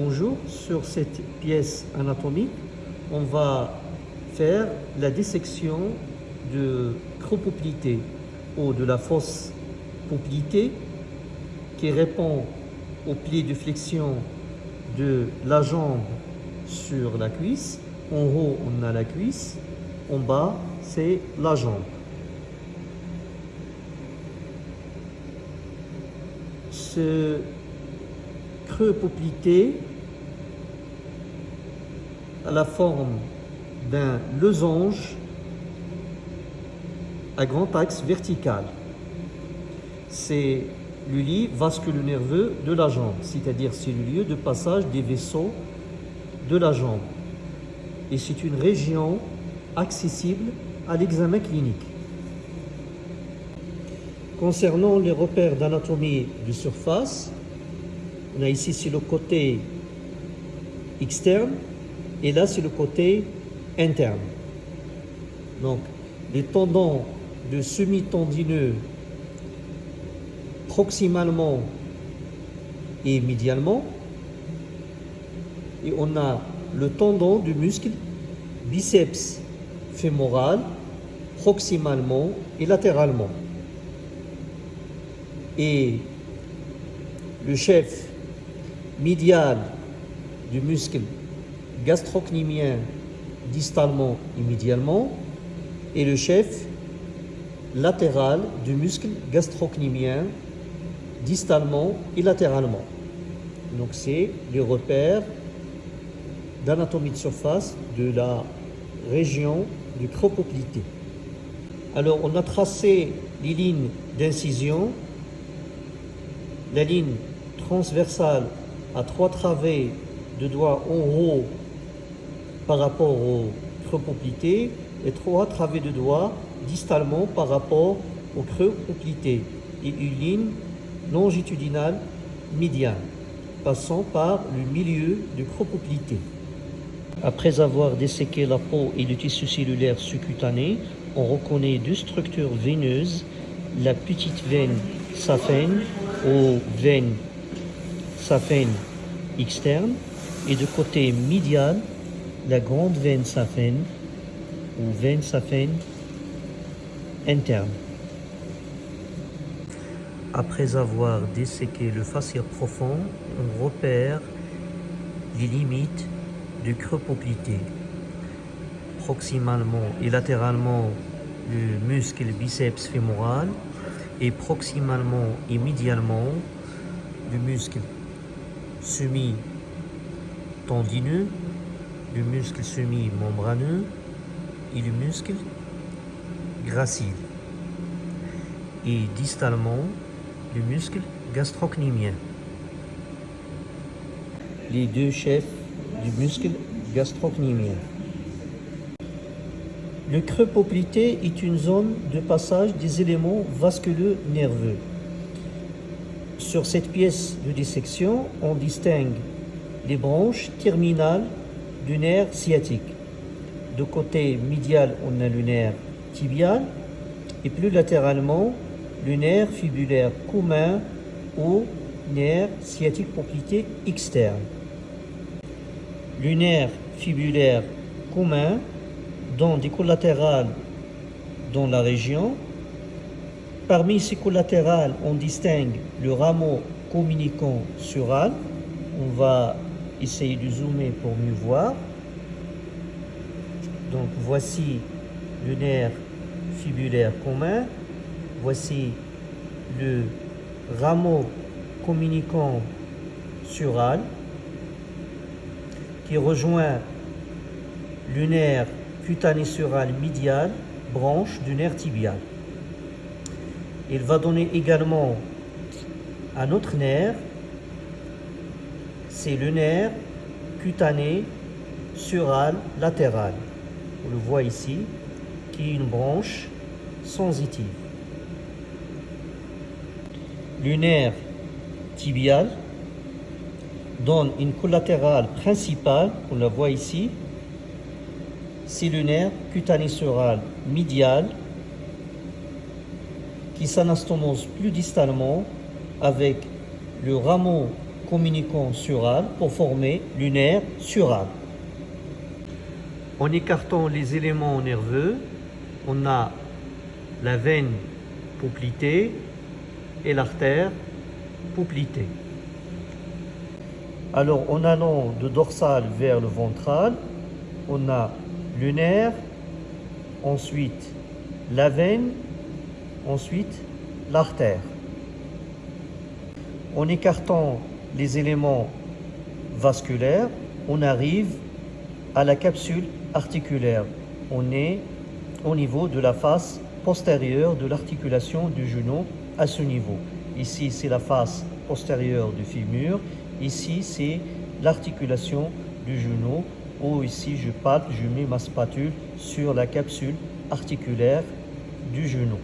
Bonjour, sur cette pièce anatomique, on va faire la dissection de cropoplité ou de la fausse poplité qui répond au pli de flexion de la jambe sur la cuisse. En haut, on a la cuisse. En bas, c'est la jambe. Creux poplité à la forme d'un losange à grand axe vertical. C'est le lit vasculo-nerveux de la jambe, c'est-à-dire c'est le lieu de passage des vaisseaux de la jambe. Et c'est une région accessible à l'examen clinique. Concernant les repères d'anatomie de surface, on a ici c'est le côté externe et là c'est le côté interne. Donc les tendons de semi-tendineux proximalement et médialement. Et on a le tendon du muscle biceps fémoral proximalement et latéralement. Et le chef médial du muscle gastrocnémien distalement et médialement et le chef latéral du muscle gastrocnémien distalement et latéralement. Donc c'est les repères d'anatomie de surface de la région du cropoplité. Alors on a tracé les lignes d'incision, la ligne transversale à trois travées de doigts en haut par rapport au cropoplité et trois travées de doigts distalement par rapport au creux poplité et une ligne longitudinale médiane passant par le milieu du cropoplité. Après avoir desséqué la peau et le tissu cellulaire sous-cutané, on reconnaît deux structures veineuses, la petite veine saphène ou veine saphène externe et de côté médial, la grande veine saphène ou veine saphène interne. Après avoir desséqué le fascia profond, on repère les limites du creux poplité. Proximalement et latéralement, le muscle biceps fémoral et proximalement et médialement, le muscle semi-tendineux, le muscle semi-membraneux et le muscle gracile. Et distalement, le muscle gastrocnémien. Les deux chefs du muscle gastrocnémien. Le creux poplité est une zone de passage des éléments vasculeux nerveux. Sur cette pièce de dissection, on distingue les branches terminales du nerf sciatique. De côté médial, on a le nerf tibial et plus latéralement, le nerf fibulaire commun ou nerf sciatique poplité externe. Le nerf fibulaire commun donne des collatérales dans la région Parmi ces collatérales, on distingue le rameau communicant sural. On va essayer de zoomer pour mieux voir. Donc voici le nerf fibulaire commun. Voici le rameau communicant sural qui rejoint le nerf cutané sural médial, branche du nerf tibial. Il va donner également un autre nerf, c'est le nerf cutané sural latéral. On le voit ici, qui est une branche sensitive. Le nerf tibial donne une collatérale principale, on la voit ici, c'est le nerf cutané sural médial qui s'anastomose plus distalement avec le rameau communicant sural pour former lunaire sural. En écartant les éléments nerveux, on a la veine poplitée et l'artère poplitée. Alors en allant de dorsal vers le ventral, on a nerf, ensuite la veine, ensuite l'artère. En écartant les éléments vasculaires, on arrive à la capsule articulaire. On est au niveau de la face postérieure de l'articulation du genou à ce niveau. Ici, c'est la face postérieure du fémur. Ici, c'est l'articulation du genou. Ou ici, je palpe, je mets ma spatule sur la capsule articulaire du genou.